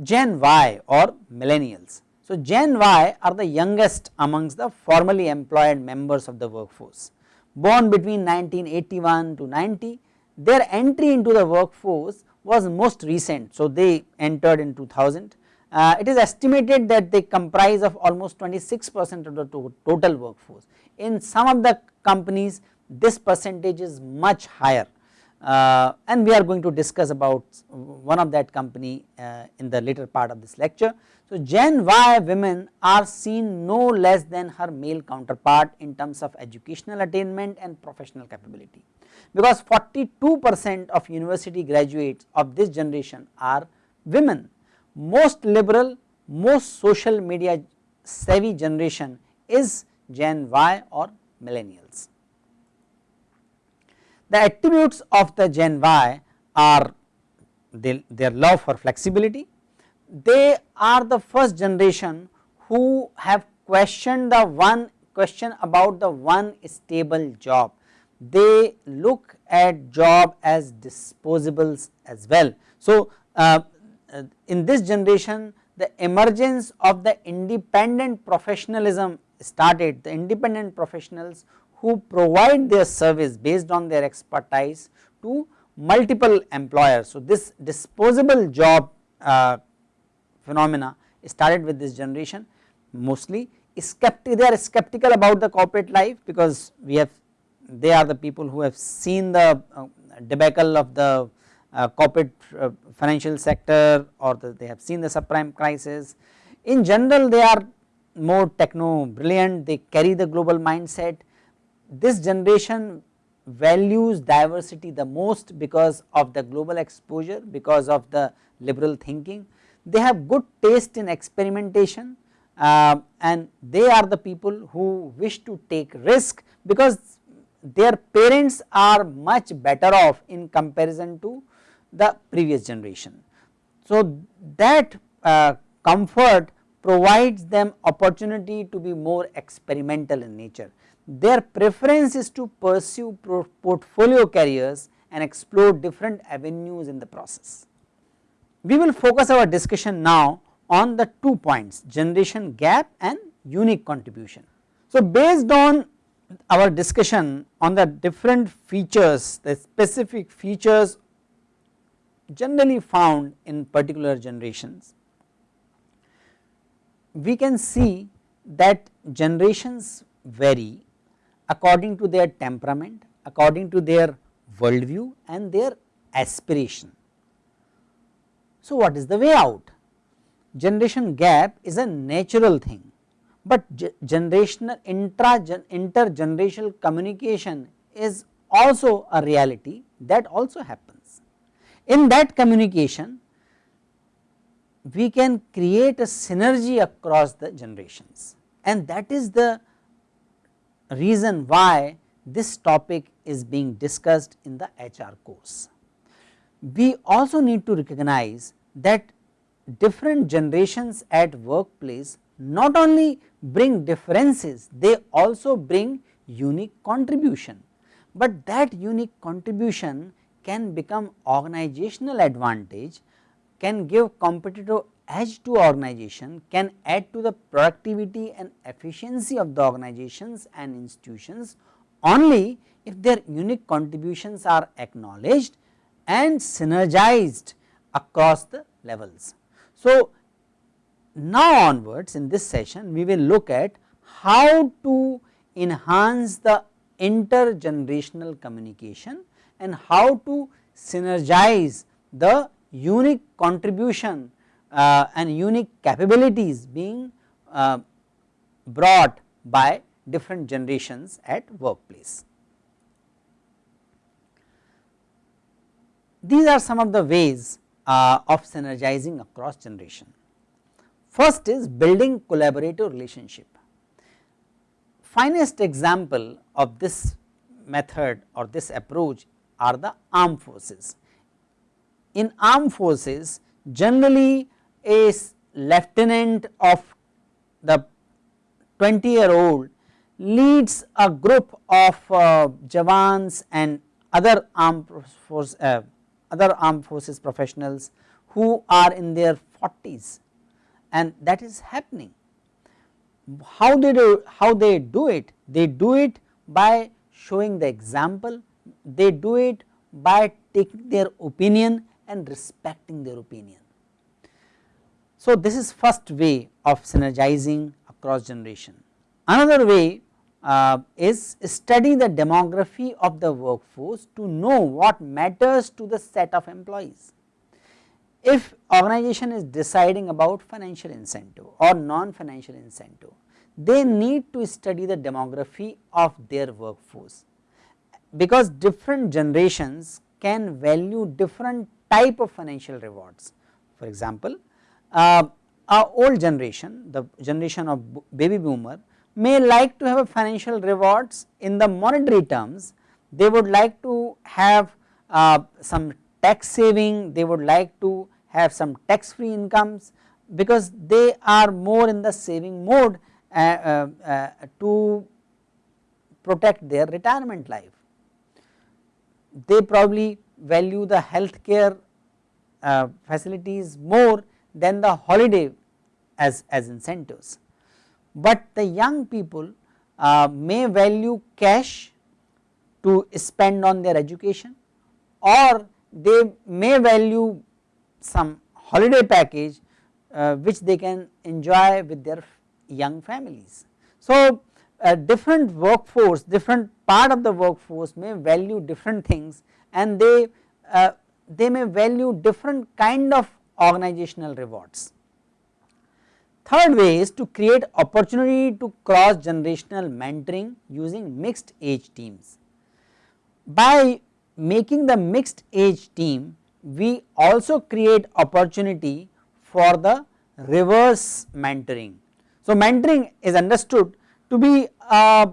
Gen Y or millennials. So, Gen Y are the youngest amongst the formally employed members of the workforce. Born between 1981 to 90, their entry into the workforce was most recent. So, they entered in 2000. Uh, it is estimated that they comprise of almost 26 percent of the to total workforce. In some of the companies this percentage is much higher uh, and we are going to discuss about one of that company uh, in the later part of this lecture. So, Gen Y women are seen no less than her male counterpart in terms of educational attainment and professional capability, because 42 percent of university graduates of this generation are women. Most liberal, most social media savvy generation is Gen Y or millennials. The attributes of the Gen Y are their love for flexibility, they are the first generation who have questioned the one question about the one stable job. They look at job as disposables as well. So, uh, uh in this generation the emergence of the independent professionalism started, the independent professionals who provide their service based on their expertise to multiple employers. So, this disposable job uh, phenomena started with this generation mostly they are skeptical about the corporate life because we have they are the people who have seen the uh, debacle of the uh, corporate uh, financial sector or the, they have seen the subprime crisis. In general they are more techno brilliant they carry the global mindset this generation values diversity the most because of the global exposure, because of the liberal thinking. They have good taste in experimentation uh, and they are the people who wish to take risk because their parents are much better off in comparison to the previous generation. So, that uh, comfort provides them opportunity to be more experimental in nature their preference is to pursue portfolio careers and explore different avenues in the process. We will focus our discussion now on the two points generation gap and unique contribution. So, based on our discussion on the different features the specific features generally found in particular generations, we can see that generations vary according to their temperament, according to their worldview and their aspiration. So, what is the way out? Generation gap is a natural thing, but generational intra intergenerational communication is also a reality that also happens. In that communication, we can create a synergy across the generations and that is the reason why this topic is being discussed in the HR course. We also need to recognize that different generations at workplace not only bring differences, they also bring unique contribution, but that unique contribution can become organizational advantage, can give competitive edge to organization can add to the productivity and efficiency of the organizations and institutions only if their unique contributions are acknowledged and synergized across the levels. So, now onwards in this session we will look at how to enhance the intergenerational communication and how to synergize the unique contribution uh, and unique capabilities being uh, brought by different generations at workplace. These are some of the ways uh, of synergizing across generation. First is building collaborative relationship. Finest example of this method or this approach are the armed forces. In armed forces generally a lieutenant of the 20 year old leads a group of uh, Jawans and other armed force uh, other armed forces professionals who are in their 40s and that is happening. How they do how they do it? They do it by showing the example, they do it by taking their opinion and respecting their opinion. So, this is first way of synergizing across generation. Another way uh, is study the demography of the workforce to know what matters to the set of employees. If organization is deciding about financial incentive or non-financial incentive, they need to study the demography of their workforce because different generations can value different type of financial rewards. For example, uh, our old generation, the generation of baby boomer may like to have financial rewards in the monetary terms, they would like to have uh, some tax saving, they would like to have some tax free incomes because they are more in the saving mode uh, uh, uh to protect their retirement life. They probably value the health care uh, facilities more than the holiday as, as incentives. But the young people uh, may value cash to spend on their education or they may value some holiday package uh, which they can enjoy with their young families. So, a different workforce, different part of the workforce may value different things and they, uh, they may value different kind of organizational rewards. Third way is to create opportunity to cross generational mentoring using mixed age teams. By making the mixed age team, we also create opportunity for the reverse mentoring. So, mentoring is understood to be a,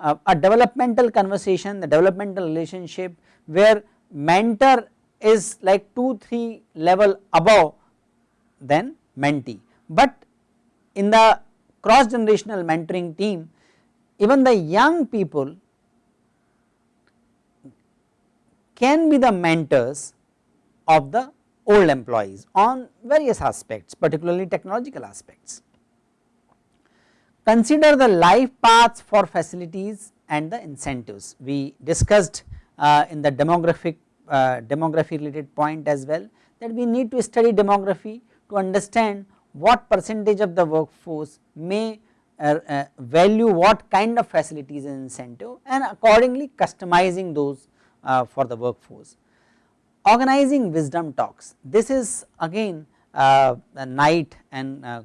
a, a developmental conversation, the developmental relationship where mentor is like 2 3 level above than mentee. But in the cross generational mentoring team even the young people can be the mentors of the old employees on various aspects particularly technological aspects. Consider the life paths for facilities and the incentives we discussed uh, in the demographic uh, demography related point as well that we need to study demography to understand what percentage of the workforce may uh, uh, value what kind of facilities and incentive and accordingly customizing those uh, for the workforce. Organizing wisdom talks, this is again uh, Knight and uh,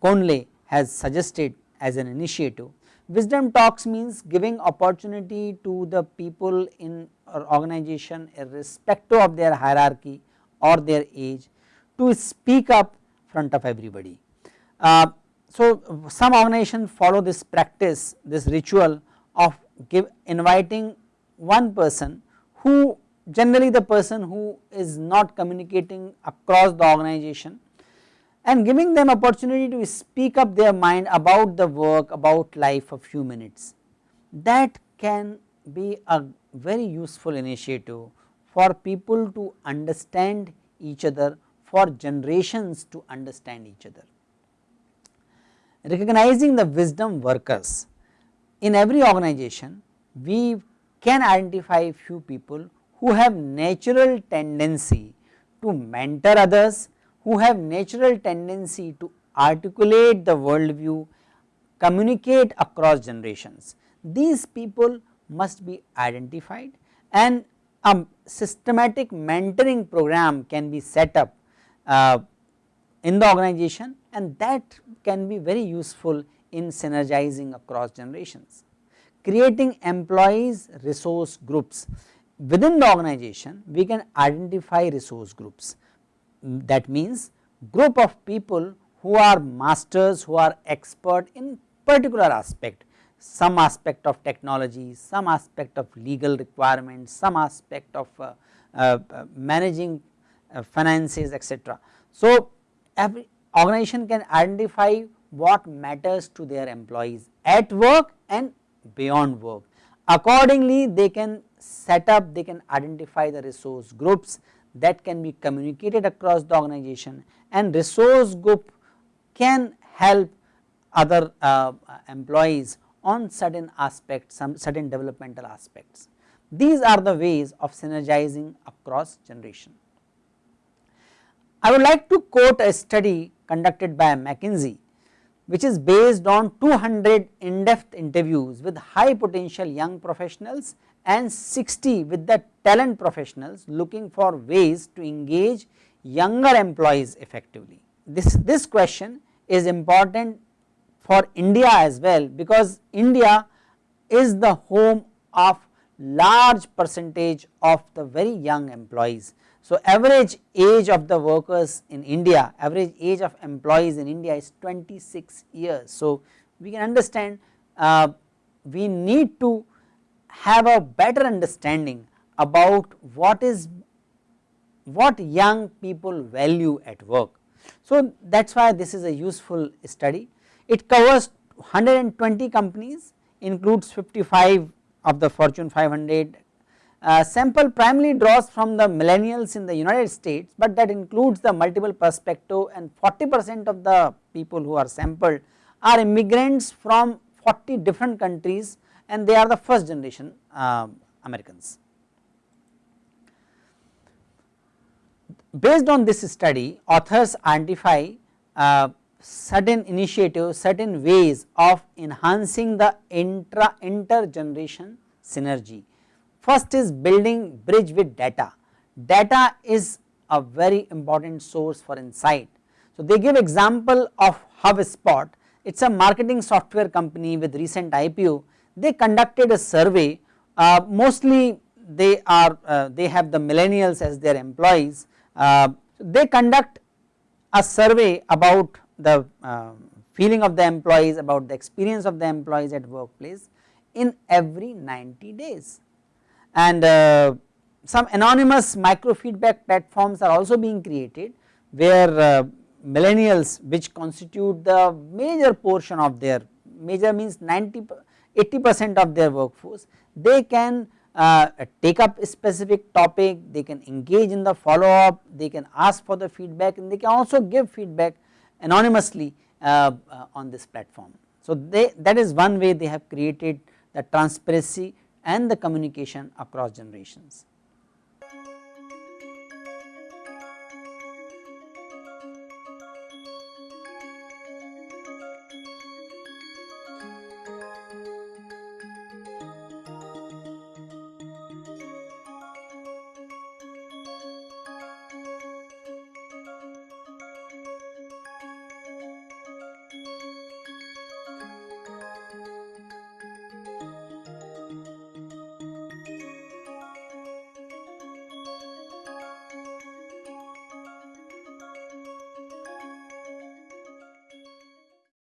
Conley has suggested as an initiative. Wisdom talks means giving opportunity to the people in or organization irrespective of their hierarchy or their age to speak up front of everybody. Uh, so, some organizations follow this practice this ritual of give inviting one person who generally the person who is not communicating across the organization and giving them opportunity to speak up their mind about the work about life a few minutes that can be a very useful initiative for people to understand each other for generations to understand each other. Recognizing the wisdom workers in every organization we can identify few people who have natural tendency to mentor others, who have natural tendency to articulate the worldview, communicate across generations. These people must be identified and a systematic mentoring program can be set up uh, in the organization and that can be very useful in synergizing across generations. Creating employees resource groups. Within the organization we can identify resource groups. That means group of people who are masters who are expert in particular aspect. Some aspect of technology, some aspect of legal requirements, some aspect of uh, uh, managing uh, finances etc. So, every organization can identify what matters to their employees at work and beyond work. Accordingly, they can set up, they can identify the resource groups that can be communicated across the organization and resource group can help other uh, employees on certain aspects, some certain developmental aspects. These are the ways of synergizing across generation. I would like to quote a study conducted by McKinsey which is based on 200 in-depth interviews with high potential young professionals and 60 with the talent professionals looking for ways to engage younger employees effectively. This, this question is important for India as well because India is the home of large percentage of the very young employees. So, average age of the workers in India, average age of employees in India is 26 years. So, we can understand uh, we need to have a better understanding about what is what young people value at work. So, that is why this is a useful study. It covers 120 companies includes 55 of the Fortune 500 uh, sample primarily draws from the millennials in the United States, but that includes the multiple perspective and 40 percent of the people who are sampled are immigrants from 40 different countries and they are the first generation uh, Americans. Based on this study authors identify uh, certain initiatives, certain ways of enhancing the intra intergeneration synergy. First is building bridge with data, data is a very important source for insight. So, they give example of HubSpot, it is a marketing software company with recent IPO, they conducted a survey. Uh, mostly they are uh, they have the millennials as their employees, uh, they conduct a survey about the uh, feeling of the employees about the experience of the employees at workplace in every 90 days and uh, some anonymous micro feedback platforms are also being created where uh, millennials which constitute the major portion of their major means 90 80 percent of their workforce they can uh, take up a specific topic they can engage in the follow up they can ask for the feedback and they can also give feedback anonymously uh, uh, on this platform. So, they that is one way they have created the transparency and the communication across generations.